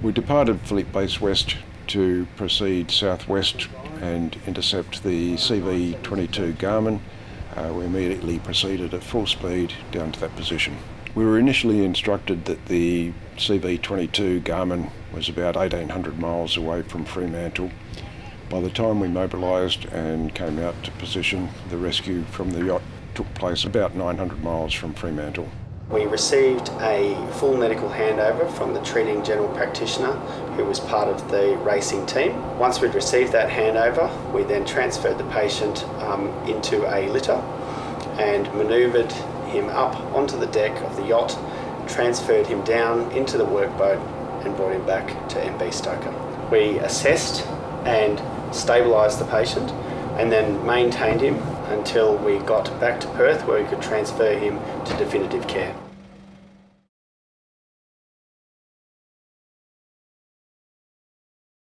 We departed Fleet Base West to proceed southwest and intercept the CV-22 Garmin. Uh, we immediately proceeded at full speed down to that position. We were initially instructed that the CV-22 Garmin was about 1800 miles away from Fremantle. By the time we mobilised and came out to position, the rescue from the yacht took place about 900 miles from Fremantle. We received a full medical handover from the treating general practitioner who was part of the racing team. Once we'd received that handover, we then transferred the patient um, into a litter and manoeuvred him up onto the deck of the yacht, transferred him down into the workboat and brought him back to MB Stoker. We assessed and stabilised the patient and then maintained him until we got back to Perth where we could transfer him to definitive care.